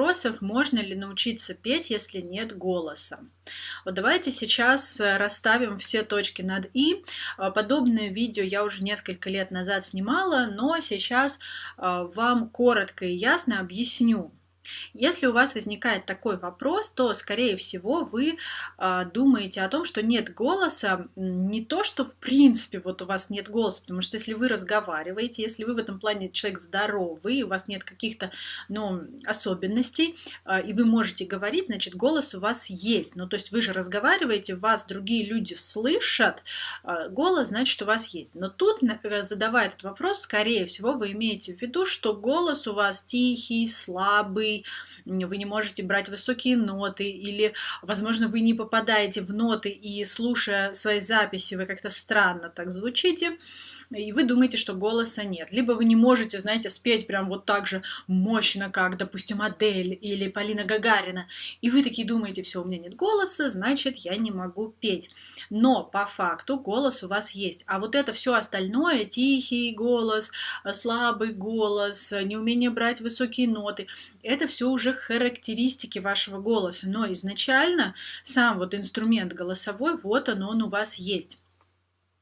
вопросов, можно ли научиться петь, если нет голоса. Вот давайте сейчас э, расставим все точки над «и». А, подобное видео я уже несколько лет назад снимала, но сейчас а, вам коротко и ясно объясню, если у вас возникает такой вопрос, то, скорее всего, вы э, думаете о том, что нет голоса, не то, что в принципе вот у вас нет голоса, потому что если вы разговариваете, если вы в этом плане человек здоровый, у вас нет каких-то ну, особенностей, э, и вы можете говорить, значит, голос у вас есть. Ну, то есть вы же разговариваете, вас другие люди слышат, э, голос, значит, у вас есть. Но тут, э, задавая этот вопрос, скорее всего, вы имеете в виду, что голос у вас тихий, слабый, вы не можете брать высокие ноты, или, возможно, вы не попадаете в ноты, и слушая свои записи, вы как-то странно так звучите и вы думаете, что голоса нет. Либо вы не можете, знаете, спеть прям вот так же мощно, как, допустим, Адель или Полина Гагарина, и вы такие думаете, все, у меня нет голоса, значит, я не могу петь. Но по факту голос у вас есть. А вот это все остальное, тихий голос, слабый голос, неумение брать высокие ноты, это все уже характеристики вашего голоса. Но изначально сам вот инструмент голосовой, вот он, он у вас есть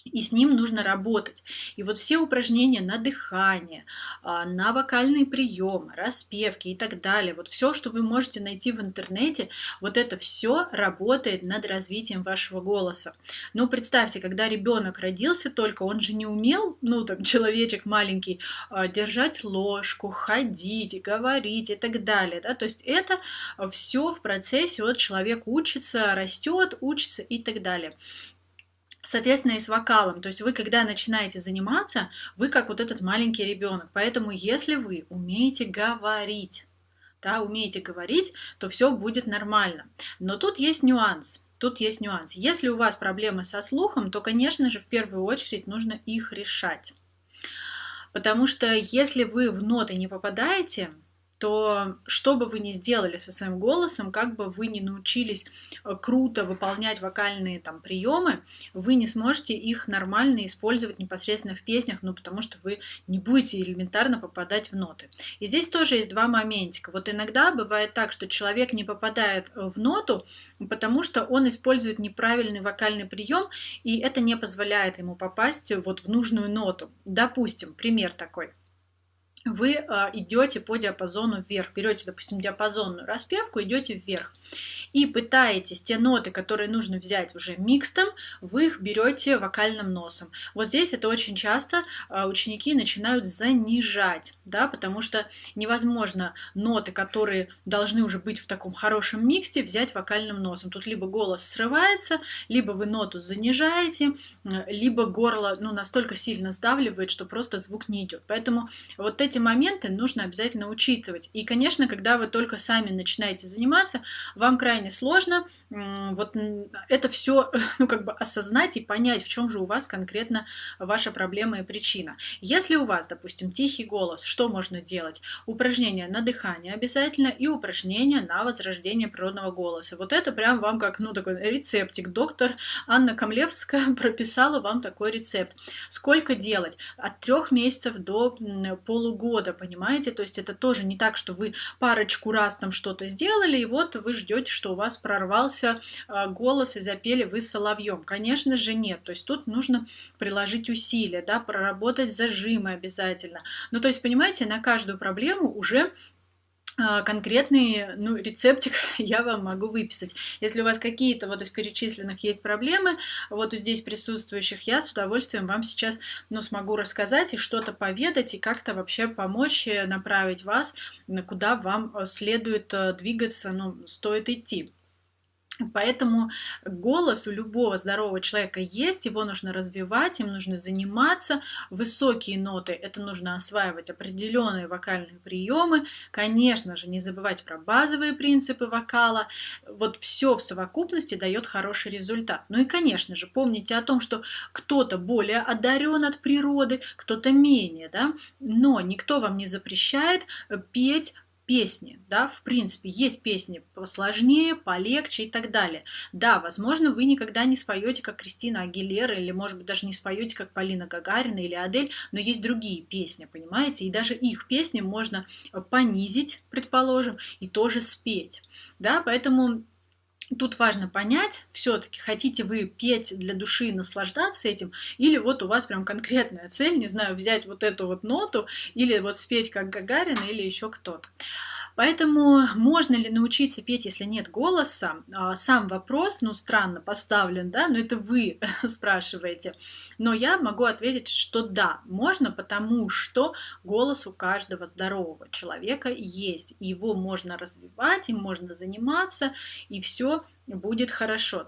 и с ним нужно работать. И вот все упражнения на дыхание, а, на вокальные приемы, распевки и так далее, вот все, что вы можете найти в интернете, вот это все работает над развитием вашего голоса. Ну, представьте, когда ребенок родился только, он же не умел, ну, там, человечек маленький, а, держать ложку, ходить, говорить и так далее, да, то есть это все в процессе, вот человек учится, растет, учится и так далее. Соответственно, и с вокалом. То есть вы, когда начинаете заниматься, вы как вот этот маленький ребенок. Поэтому, если вы умеете говорить, да, умеете говорить, то все будет нормально. Но тут есть нюанс. Тут есть нюанс. Если у вас проблемы со слухом, то, конечно же, в первую очередь нужно их решать. Потому что если вы в ноты не попадаете, то что бы вы ни сделали со своим голосом, как бы вы ни научились э, круто выполнять вокальные там приемы, вы не сможете их нормально использовать непосредственно в песнях, ну потому что вы не будете элементарно попадать в ноты. И здесь тоже есть два моментика. Вот иногда бывает так, что человек не попадает э, в ноту, потому что он использует неправильный вокальный прием, и это не позволяет ему попасть вот в нужную ноту. Допустим, пример такой вы а, идете по диапазону вверх, берете, допустим, диапазонную распевку, идете вверх и пытаетесь те ноты, которые нужно взять уже микстом, вы их берете вокальным носом. Вот здесь это очень часто а, ученики начинают занижать, да, потому что невозможно ноты, которые должны уже быть в таком хорошем миксте, взять вокальным носом. Тут либо голос срывается, либо вы ноту занижаете, либо горло ну, настолько сильно сдавливает, что просто звук не идет. Поэтому вот эти моменты нужно обязательно учитывать. И, конечно, когда вы только сами начинаете заниматься, вам крайне крайне сложно вот это все ну, как бы осознать и понять, в чем же у вас конкретно ваша проблема и причина. Если у вас, допустим, тихий голос, что можно делать? Упражнения на дыхание обязательно и упражнения на возрождение природного голоса. Вот это прям вам как, ну, такой рецептик. Доктор Анна Камлевская прописала вам такой рецепт. Сколько делать? От трех месяцев до полугода, понимаете? То есть это тоже не так, что вы парочку раз там что-то сделали, и вот вы ждете, что у вас прорвался а, голос и запели вы соловьем. Конечно же нет. То есть тут нужно приложить усилия, да, проработать зажимы обязательно. Ну, то есть, понимаете, на каждую проблему уже конкретный ну, рецептик я вам могу выписать. Если у вас какие-то вот из перечисленных есть проблемы, вот здесь присутствующих, я с удовольствием вам сейчас ну, смогу рассказать и что-то поведать, и как-то вообще помочь направить вас, куда вам э, следует э, двигаться, ну, стоит идти. Поэтому голос у любого здорового человека есть, его нужно развивать, им нужно заниматься. Высокие ноты, это нужно осваивать определенные вокальные приемы. Конечно же, не забывать про базовые принципы вокала. Вот все в совокупности дает хороший результат. Ну и, конечно же, помните о том, что кто-то более одарен от природы, кто-то менее, да? но никто вам не запрещает петь песни, да, в принципе, есть песни посложнее, полегче и так далее. Да, возможно, вы никогда не споете, как Кристина Агилера, или, может быть, даже не споете, как Полина Гагарина или Адель, но есть другие песни, понимаете, и даже их песни можно понизить, предположим, и тоже спеть, да, поэтому Тут важно понять, все-таки хотите вы петь для души и наслаждаться этим, или вот у вас прям конкретная цель, не знаю, взять вот эту вот ноту, или вот спеть как Гагарин, или еще кто-то. Поэтому можно ли научиться петь, если нет голоса? А, сам вопрос, ну, странно поставлен, да, но это вы спрашиваете. Но я могу ответить, что да, можно, потому что голос у каждого здорового человека есть. Его можно развивать, им можно заниматься, и все будет хорошо.